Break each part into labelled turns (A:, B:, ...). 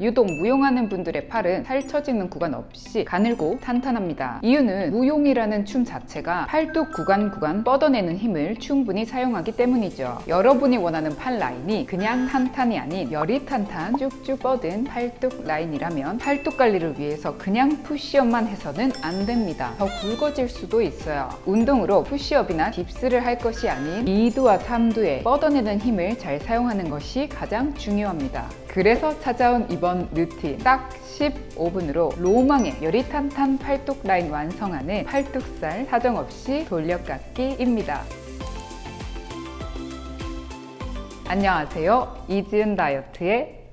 A: 유독 무용하는 분들의 팔은 살처지는 구간 없이 가늘고 탄탄합니다. 이유는 무용이라는 춤 자체가 팔뚝 구간 구간 뻗어내는 힘을 충분히 사용하기 때문이죠. 여러분이 원하는 팔 라인이 그냥 탄탄이 아닌 여리탄탄 쭉쭉 뻗은 팔뚝 라인이라면 팔뚝 관리를 위해서 그냥 푸시업만 해서는 안 됩니다. 더 굵어질 수도 있어요. 운동으로 푸시업이나 dips를 할 것이 아닌 2두와 3두의 뻗어내는 힘을 잘 사용하는 것이 가장 중요합니다. 그래서 찾아온 이번 루틴 딱 15분으로 로망의 여리탄탄 팔뚝 라인 완성하는 팔뚝살 사정없이 돌려깎기입니다. 안녕하세요. 이지은 다이어트의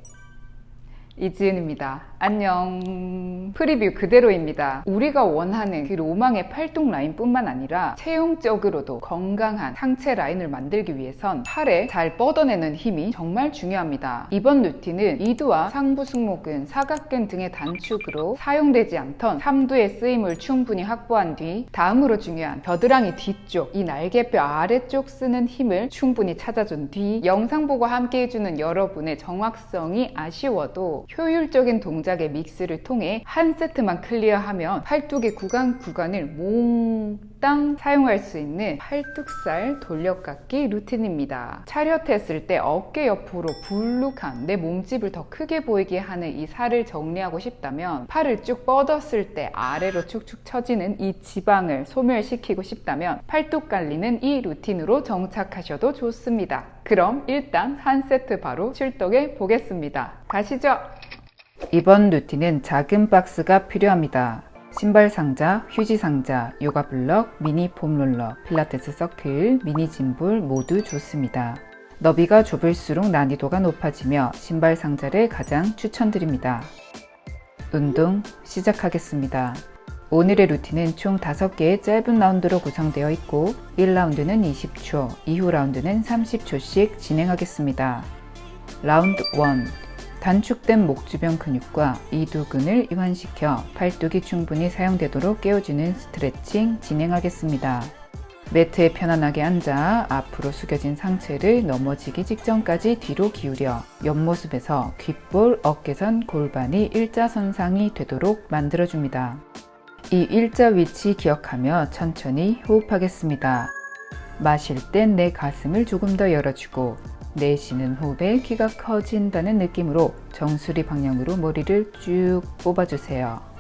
A: 이지은입니다. 안녕. 프리뷰 그대로입니다. 우리가 원하는 그 로망의 팔뚝 라인 뿐만 아니라 체형적으로도 건강한 상체 라인을 만들기 위해선 팔에 잘 뻗어내는 힘이 정말 중요합니다. 이번 루틴은 2두와 상부 승모근, 사각근 등의 단축으로 사용되지 않던 3두의 쓰임을 충분히 확보한 뒤 다음으로 중요한 겨드랑이 뒤쪽 이 날개뼈 아래쪽 쓰는 힘을 충분히 찾아준 뒤 영상 보고 함께 해주는 여러분의 정확성이 아쉬워도 효율적인 동작 동작의 믹스를 통해 한 세트만 클리어하면 팔뚝의 구간 구간을 몽땅 사용할 수 있는 팔뚝살 돌려깎기 루틴입니다. 차렷했을 때 어깨 옆으로 불룩한 내 몸집을 더 크게 보이게 하는 이 살을 정리하고 싶다면 팔을 쭉 뻗었을 때 아래로 축축 처지는 이 지방을 소멸시키고 싶다면 팔뚝 관리는 이 루틴으로 정착하셔도 좋습니다. 그럼 일단 한 세트 바로 출동해 보겠습니다. 가시죠! 이번 루틴은 작은 박스가 필요합니다. 신발 상자, 휴지 상자, 요가 블럭, 미니 폼롤러, 필라테스 서클, 미니 짐볼 모두 좋습니다. 너비가 좁을수록 난이도가 높아지며 신발 상자를 가장 추천드립니다. 운동 시작하겠습니다. 오늘의 루틴은 총 5개의 짧은 라운드로 구성되어 있고 1라운드는 20초, 2후 라운드는 30초씩 진행하겠습니다. 라운드 1 단축된 목 주변 근육과 이두근을 이완시켜 팔뚝이 충분히 사용되도록 깨워주는 스트레칭 진행하겠습니다. 매트에 편안하게 앉아 앞으로 숙여진 상체를 넘어지기 직전까지 뒤로 기울여 옆모습에서 귓볼, 어깨선, 골반이 일자선상이 되도록 만들어줍니다. 이 일자 위치 기억하며 천천히 호흡하겠습니다. 마실 땐 내 가슴을 조금 더 열어주고 내쉬는 호흡에 키가 커진다는 느낌으로 정수리 방향으로 머리를 쭉 뽑아주세요.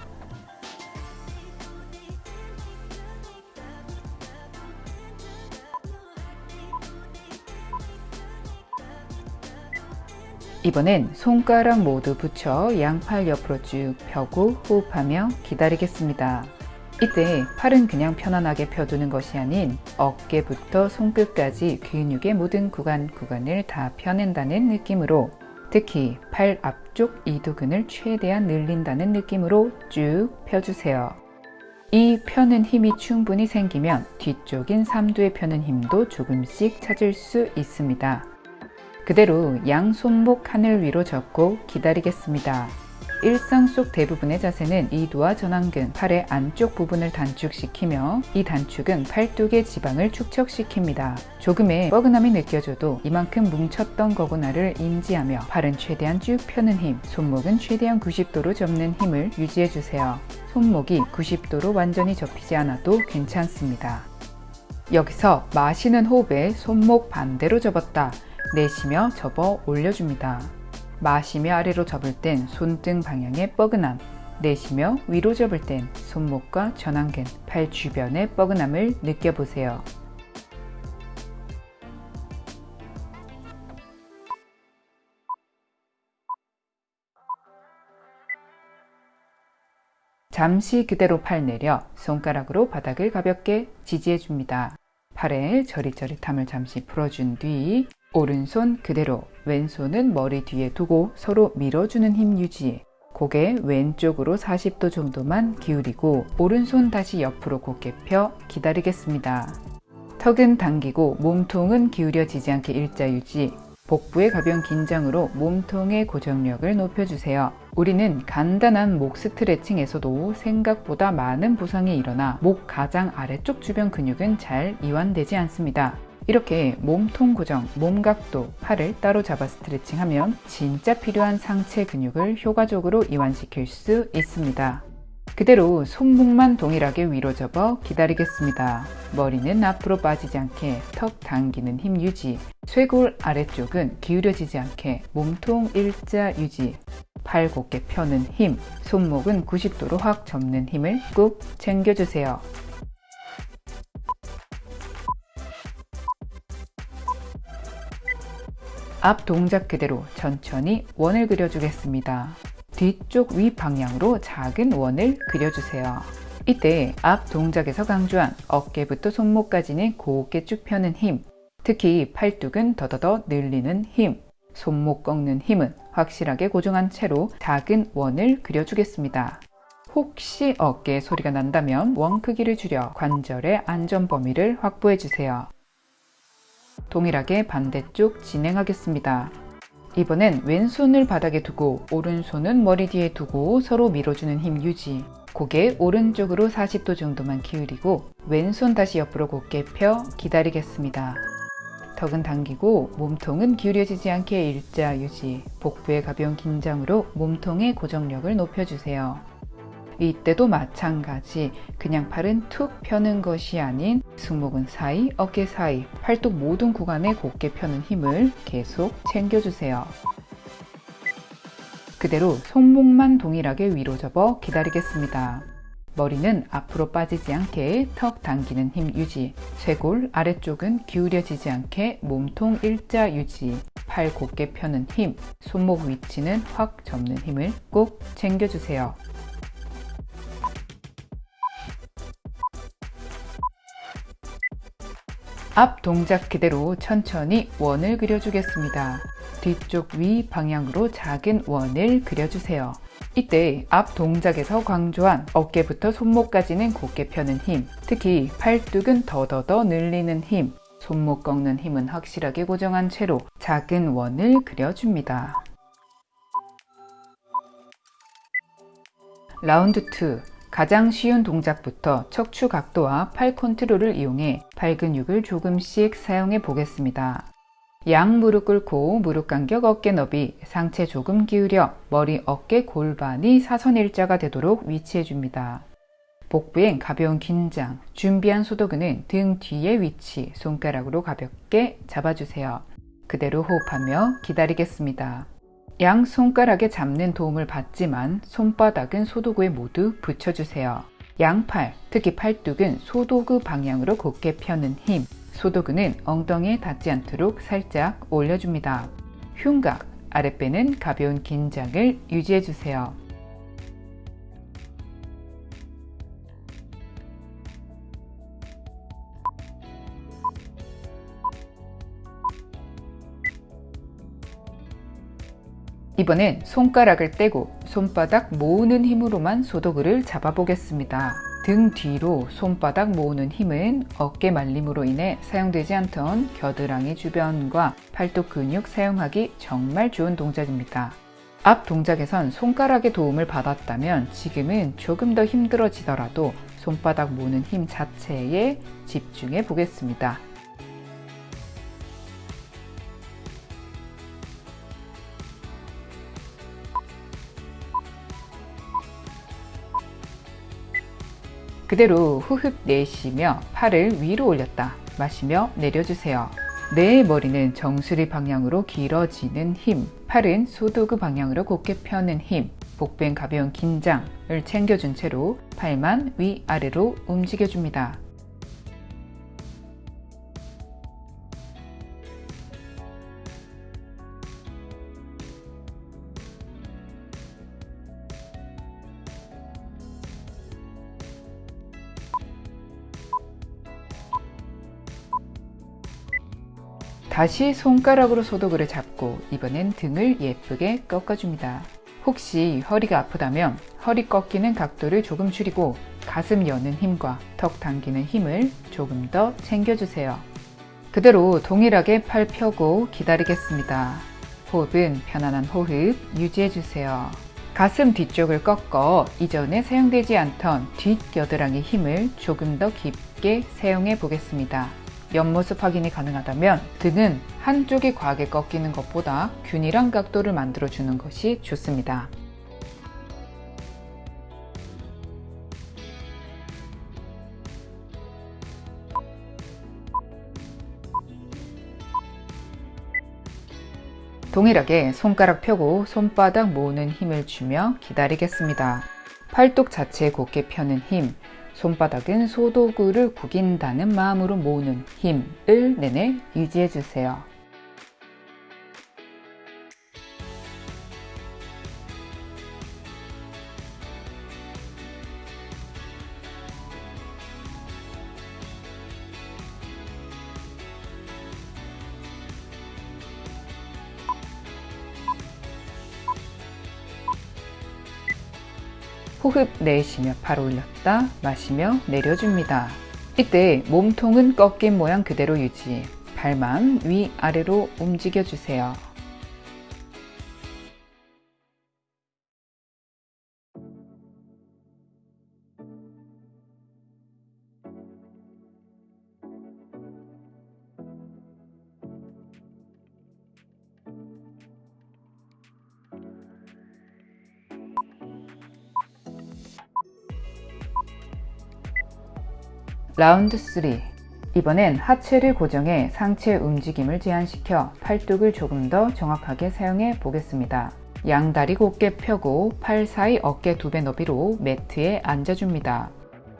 A: 이번엔 손가락 모두 붙여 양팔 옆으로 쭉 펴고 호흡하며 기다리겠습니다. 이때 팔은 그냥 편안하게 펴두는 것이 아닌 어깨부터 손끝까지 근육의 모든 구간 구간을 다 펴낸다는 느낌으로 특히 팔 앞쪽 이두근을 최대한 늘린다는 느낌으로 쭉 펴주세요. 이 펴는 힘이 충분히 생기면 뒤쪽인 삼두의 펴는 힘도 조금씩 찾을 수 있습니다. 그대로 양 손목 하늘 위로 접고 기다리겠습니다. 일상 속 대부분의 자세는 이두와 전완근, 팔의 안쪽 부분을 단축시키며 이 단축은 팔뚝의 지방을 축적시킵니다. 조금의 뻐근함이 느껴져도 이만큼 뭉쳤던 거구나를 인지하며 팔은 최대한 쭉 펴는 힘, 손목은 최대한 90도로 접는 힘을 유지해주세요. 손목이 90도로 완전히 접히지 않아도 괜찮습니다. 여기서 마시는 호흡에 손목 반대로 접었다 내쉬며 접어 올려줍니다. 마시며 아래로 접을 땐 손등 방향의 뻐근함 내쉬며 위로 접을 땐 손목과 전완근, 팔 주변의 뻐근함을 느껴보세요. 잠시 그대로 팔 내려 손가락으로 바닥을 가볍게 지지해 줍니다. 팔에 저릿저릿함을 잠시 풀어준 뒤 오른손 그대로 왼손은 머리 뒤에 두고 서로 밀어주는 힘 유지 고개 왼쪽으로 40도 정도만 기울이고 오른손 다시 옆으로 곧게 펴 기다리겠습니다. 턱은 당기고 몸통은 기울여지지 않게 일자 유지 복부의 가벼운 긴장으로 몸통의 고정력을 높여주세요. 우리는 간단한 목 스트레칭에서도 생각보다 많은 부상이 일어나 목 가장 아래쪽 주변 근육은 잘 이완되지 않습니다. 이렇게 몸통 고정, 몸각도, 팔을 따로 잡아 스트레칭하면 진짜 필요한 상체 근육을 효과적으로 이완시킬 수 있습니다. 그대로 손목만 동일하게 위로 접어 기다리겠습니다. 머리는 앞으로 빠지지 않게 턱 당기는 힘 유지, 쇄골 아래쪽은 기울여지지 않게 몸통 일자 유지, 팔 곧게 펴는 힘, 손목은 90도로 확 접는 힘을 꾹 챙겨주세요. 앞 동작 그대로 천천히 원을 그려주겠습니다. 뒤쪽 위 방향으로 작은 원을 그려주세요. 이때 앞 동작에서 강조한 어깨부터 손목까지는 곱게 쭉 펴는 힘, 특히 팔뚝은 더더더 늘리는 힘, 손목 꺾는 힘은 확실하게 고정한 채로 작은 원을 그려주겠습니다. 혹시 어깨에 소리가 난다면 원 크기를 줄여 관절의 안전 범위를 확보해 주세요. 동일하게 반대쪽 진행하겠습니다. 이번엔 왼손을 바닥에 두고 오른손은 머리 뒤에 두고 서로 밀어주는 힘 유지 고개 오른쪽으로 40도 정도만 기울이고 왼손 다시 옆으로 곧게 펴 기다리겠습니다. 턱은 당기고 몸통은 기울여지지 않게 일자 유지 복부의 가벼운 긴장으로 몸통의 고정력을 높여주세요. 이때도 마찬가지 그냥 팔은 툭 펴는 것이 아닌 승모근 사이, 어깨 사이, 팔뚝 모든 구간에 곧게 펴는 힘을 계속 챙겨주세요. 그대로 손목만 동일하게 위로 접어 기다리겠습니다. 머리는 앞으로 빠지지 않게 턱 당기는 힘 유지, 쇄골 아래쪽은 기울여지지 않게 몸통 일자 유지, 팔 곧게 펴는 힘, 손목 위치는 확 접는 힘을 꼭 챙겨주세요. 앞 동작 그대로 천천히 원을 그려주겠습니다. 뒤쪽 위 방향으로 작은 원을 그려주세요. 이때 앞 동작에서 강조한 어깨부터 손목까지는 곧게 펴는 힘, 특히 팔뚝은 더더더 늘리는 힘, 손목 꺾는 힘은 확실하게 고정한 채로 작은 원을 그려줍니다. 라운드 2 가장 쉬운 동작부터 척추 각도와 팔 컨트롤을 이용해 발 근육을 조금씩 사용해 보겠습니다. 양 무릎 꿇고 무릎 간격 어깨 너비 상체 조금 기울여 머리 어깨 골반이 사선 일자가 되도록 위치해 줍니다. 복부엔 가벼운 긴장, 준비한 소도근은 등 뒤의 위치 손가락으로 가볍게 잡아주세요. 그대로 호흡하며 기다리겠습니다. 양 손가락에 잡는 도움을 받지만 손바닥은 소도구에 모두 붙여주세요. 양팔, 특히 팔뚝은 소도구 방향으로 곧게 펴는 힘, 소도근은 엉덩이에 닿지 않도록 살짝 올려줍니다. 흉곽, 아랫배는 가벼운 긴장을 유지해주세요. 이번엔 손가락을 떼고 손바닥 모으는 힘으로만 소도그를 잡아보겠습니다. 등 뒤로 손바닥 모으는 힘은 어깨 말림으로 인해 사용되지 않던 겨드랑이 주변과 팔뚝 근육 사용하기 정말 좋은 동작입니다. 앞 동작에선 손가락의 도움을 받았다면 지금은 조금 더 힘들어지더라도 손바닥 모으는 힘 자체에 집중해 보겠습니다. 그대로 후흡 내쉬며 팔을 위로 올렸다 마시며 내려주세요. 내 머리는 정수리 방향으로 길어지는 힘, 팔은 소도그 방향으로 곧게 펴는 힘, 복부엔 가벼운 긴장을 챙겨준 채로 팔만 위아래로 움직여줍니다. 다시 손가락으로 소독을 잡고 이번엔 등을 예쁘게 꺾어줍니다. 혹시 허리가 아프다면 허리 꺾이는 각도를 조금 줄이고 가슴 여는 힘과 턱 당기는 힘을 조금 더 챙겨주세요. 그대로 동일하게 팔 펴고 기다리겠습니다. 호흡은 편안한 호흡 유지해주세요. 가슴 뒤쪽을 꺾어 이전에 사용되지 않던 뒷 겨드랑이 힘을 조금 더 깊게 사용해 보겠습니다. 옆모습 확인이 가능하다면 등은 한쪽이 과하게 꺾이는 것보다 균일한 각도를 만들어 주는 것이 좋습니다. 동일하게 손가락 펴고 손바닥 모으는 힘을 주며 기다리겠습니다. 팔뚝 자체에 곧게 펴는 힘, 손바닥은 소도구를 구긴다는 마음으로 모으는 힘을 내내 유지해 주세요. 호흡 내쉬며 팔 올렸다 마시며 내려줍니다. 이때 몸통은 꺾인 모양 그대로 유지 발만 위아래로 움직여 주세요. 라운드 3 이번엔 하체를 고정해 상체 움직임을 제한시켜 팔뚝을 조금 더 정확하게 사용해 보겠습니다. 양다리 곧게 펴고 팔 사이 어깨 두 배 너비로 매트에 앉아줍니다.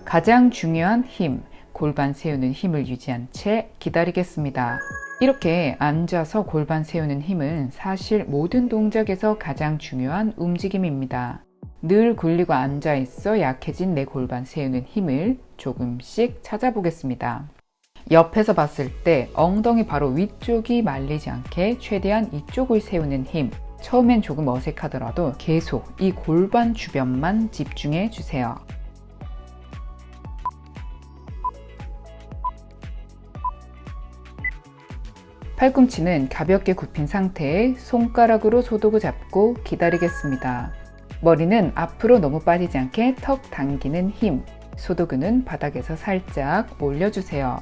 A: 가장 중요한 힘, 골반 세우는 힘을 유지한 채 기다리겠습니다. 이렇게 앉아서 골반 세우는 힘은 사실 모든 동작에서 가장 중요한 움직임입니다. 늘 굴리고 앉아 있어 약해진 내 골반 세우는 힘을 조금씩 찾아보겠습니다. 옆에서 봤을 때 엉덩이 바로 위쪽이 말리지 않게 최대한 이쪽을 세우는 힘 처음엔 조금 어색하더라도 계속 이 골반 주변만 집중해 주세요. 팔꿈치는 가볍게 굽힌 상태에 손가락으로 소독을 잡고 기다리겠습니다. 머리는 앞으로 너무 빠지지 않게 턱 당기는 힘, 소도근은 바닥에서 살짝 올려주세요.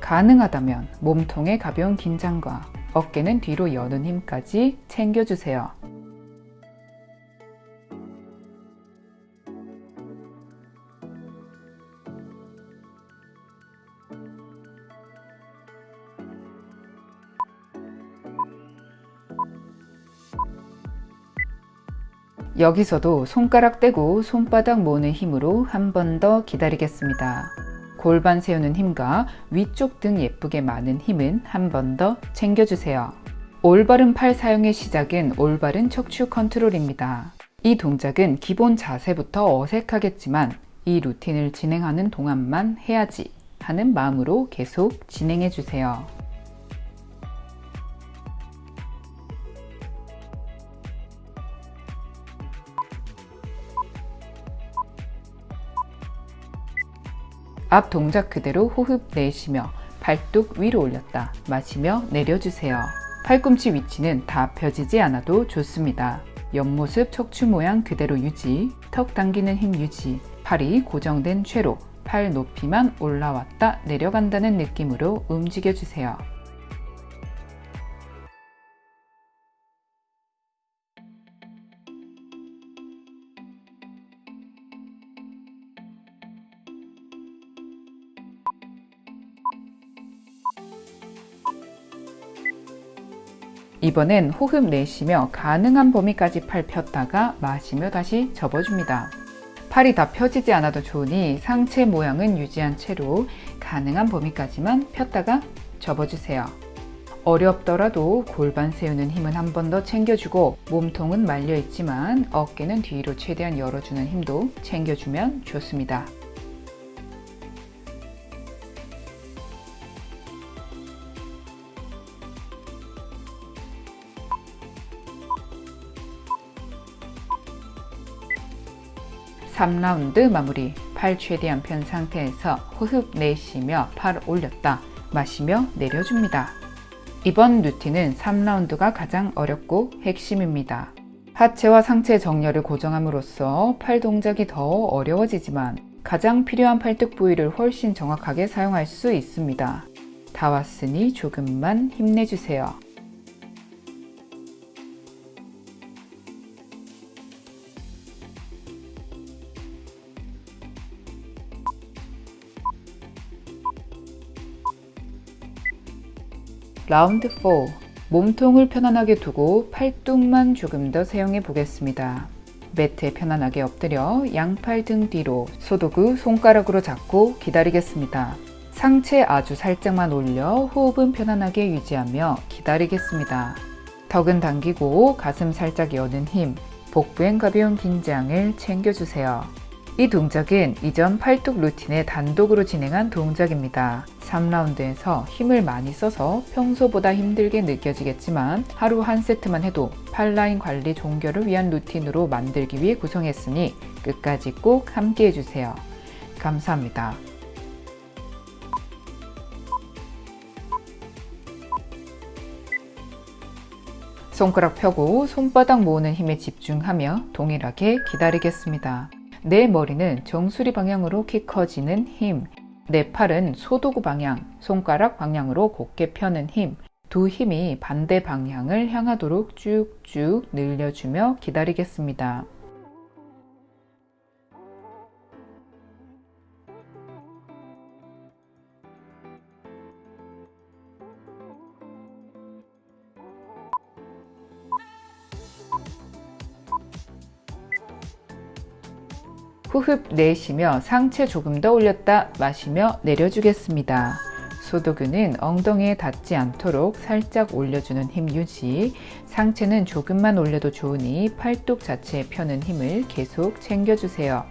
A: 가능하다면 몸통의 가벼운 긴장과 어깨는 뒤로 여는 힘까지 챙겨주세요. 여기서도 손가락 떼고 손바닥 모으는 힘으로 한 번 더 기다리겠습니다. 골반 세우는 힘과 위쪽 등 예쁘게 많은 힘은 한 번 더 챙겨주세요. 올바른 팔 사용의 시작은 올바른 척추 컨트롤입니다. 이 동작은 기본 자세부터 어색하겠지만 이 루틴을 진행하는 동안만 해야지 하는 마음으로 계속 진행해 주세요. 앞 동작 그대로 호흡 내쉬며 팔뚝 위로 올렸다 마시며 내려주세요. 팔꿈치 위치는 다 펴지지 않아도 좋습니다. 옆모습 척추 모양 그대로 유지, 턱 당기는 힘 유지, 팔이 고정된 채로 팔 높이만 올라왔다 내려간다는 느낌으로 움직여주세요. 이번엔 호흡 내쉬며 가능한 범위까지 팔 폈다가 마시며 다시 접어줍니다. 팔이 다 펴지지 않아도 좋으니 상체 모양은 유지한 채로 가능한 범위까지만 폈다가 접어주세요. 어렵더라도 골반 세우는 힘은 한 번 더 챙겨주고 몸통은 말려 있지만 어깨는 뒤로 최대한 열어주는 힘도 챙겨주면 좋습니다. 3라운드 마무리 팔 최대한 편 상태에서 호흡 내쉬며 팔 올렸다 마시며 내려줍니다. 이번 루틴은 3라운드가 가장 어렵고 핵심입니다. 하체와 상체 정렬을 고정함으로써 팔 동작이 더 어려워지지만 가장 필요한 팔뚝 부위를 훨씬 정확하게 사용할 수 있습니다. 다 왔으니 조금만 힘내주세요. 라운드 4 몸통을 편안하게 두고 팔뚝만 조금 더 사용해 보겠습니다. 매트에 편안하게 엎드려 양팔 등 뒤로 소도구 손가락으로 잡고 기다리겠습니다. 상체 아주 살짝만 올려 호흡은 편안하게 유지하며 기다리겠습니다. 턱은 당기고 가슴 살짝 여는 힘, 복부엔 가벼운 긴장을 챙겨주세요. 이 동작은 이전 팔뚝 루틴에 단독으로 진행한 동작입니다. 3라운드에서 힘을 많이 써서 평소보다 힘들게 느껴지겠지만 하루 한 세트만 해도 팔라인 관리 종결을 위한 루틴으로 만들기 위해 구성했으니 끝까지 꼭 함께 해주세요. 감사합니다. 손가락 펴고 손바닥 모으는 힘에 집중하며 동일하게 기다리겠습니다. 내 머리는 정수리 방향으로 키 커지는 힘, 내 팔은 소도구 방향, 손가락 방향으로 곧게 펴는 힘, 두 힘이 반대 방향을 향하도록 쭉쭉 늘려주며 기다리겠습니다. 호흡 내쉬며 상체 조금 더 올렸다 마시며 내려주겠습니다. 소도근은 엉덩이에 닿지 않도록 살짝 올려주는 힘 유지 상체는 조금만 올려도 좋으니 팔뚝 자체에 펴는 힘을 계속 챙겨주세요.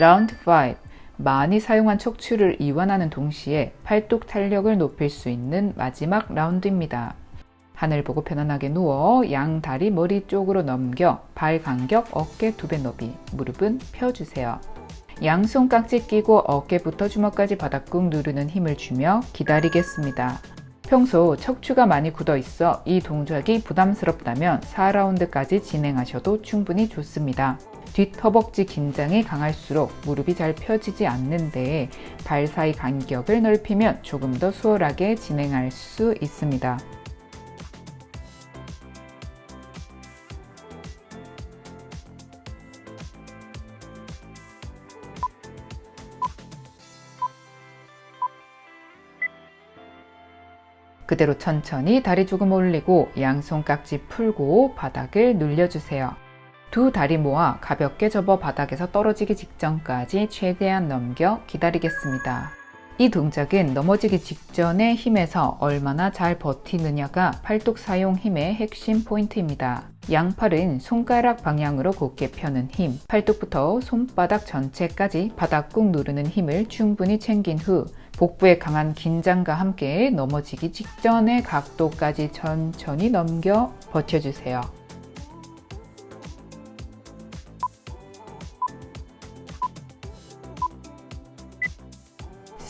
A: 라운드 5 많이 사용한 척추를 이완하는 동시에 팔뚝 탄력을 높일 수 있는 마지막 라운드입니다. 하늘 보고 편안하게 누워 양 다리 머리 쪽으로 넘겨 발 간격 어깨 두 배 너비 무릎은 펴주세요. 양손 깍지 끼고 어깨부터 주먹까지 바닥 꾹 누르는 힘을 주며 기다리겠습니다. 평소 척추가 많이 굳어 있어 이 동작이 부담스럽다면 4라운드까지 진행하셔도 충분히 좋습니다. 뒷허벅지 긴장이 강할수록 무릎이 잘 펴지지 않는데 발 사이 간격을 넓히면 조금 더 수월하게 진행할 수 있습니다. 그대로 천천히 다리 조금 올리고 양손 깍지 풀고 바닥을 눌려주세요. 두 다리 모아 가볍게 접어 바닥에서 떨어지기 직전까지 최대한 넘겨 기다리겠습니다. 이 동작은 넘어지기 직전의 힘에서 얼마나 잘 버티느냐가 팔뚝 사용 힘의 핵심 포인트입니다. 양팔은 손가락 방향으로 곧게 펴는 힘, 팔뚝부터 손바닥 전체까지 바닥 꾹 누르는 힘을 충분히 챙긴 후 복부의 강한 긴장과 함께 넘어지기 직전의 각도까지 천천히 넘겨 버텨주세요.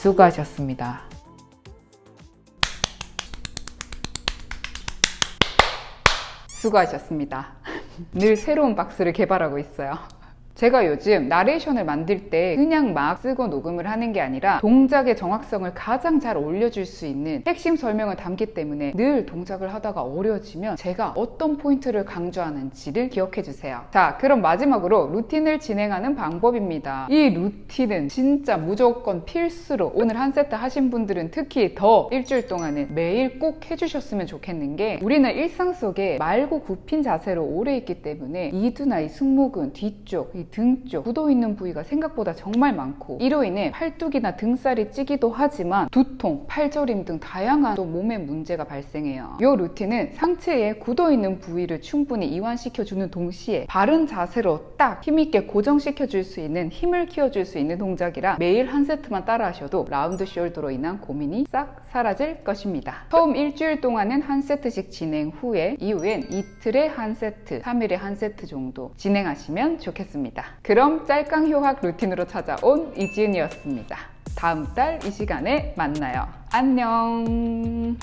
A: 수고하셨습니다. 수고하셨습니다. 늘 새로운 박스를 개발하고 있어요. 제가 요즘 나레이션을 만들 때 그냥 막 쓰고 녹음을 하는 게 아니라 동작의 정확성을 가장 잘 올려줄 수 있는 핵심 설명을 담기 때문에 늘 동작을 하다가 어려워지면 제가 어떤 포인트를 강조하는지를 기억해 주세요. 자, 그럼 마지막으로 루틴을 진행하는 방법입니다. 이 루틴은 진짜 무조건 필수로 오늘 한 세트 하신 분들은 특히 더 일주일 동안은 매일 꼭 해주셨으면 좋겠는 게 우리는 일상 속에 말고 굽힌 자세로 오래 있기 때문에 이두나 이 승모근 뒤쪽 이 등쪽 굳어 있는 부위가 생각보다 정말 많고 이로 인해 팔뚝이나 등살이 찌기도 하지만 두통, 팔저림 등 다양한 또 몸의 문제가 발생해요. 이 루틴은 상체에 굳어 있는 부위를 충분히 이완시켜주는 동시에 바른 자세로 딱 힘있게 고정시켜줄 수 있는 힘을 키워줄 수 있는 동작이라 매일 한 세트만 따라 하셔도 round shoulder로 인한 고민이 싹 사라질 것입니다. 처음 일주일 동안은 한 세트씩 진행 후에 이후엔 이틀에 한 세트, 3일에 한 세트 정도 진행하시면 좋겠습니다. 있습니다. 그럼 짧강 효확 루틴으로 찾아온 이지은이었습니다. 다음 달 이 시간에 만나요. 안녕.